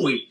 鬼